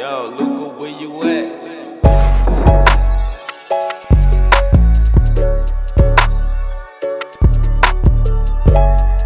Yo, Luca, where you at? Thank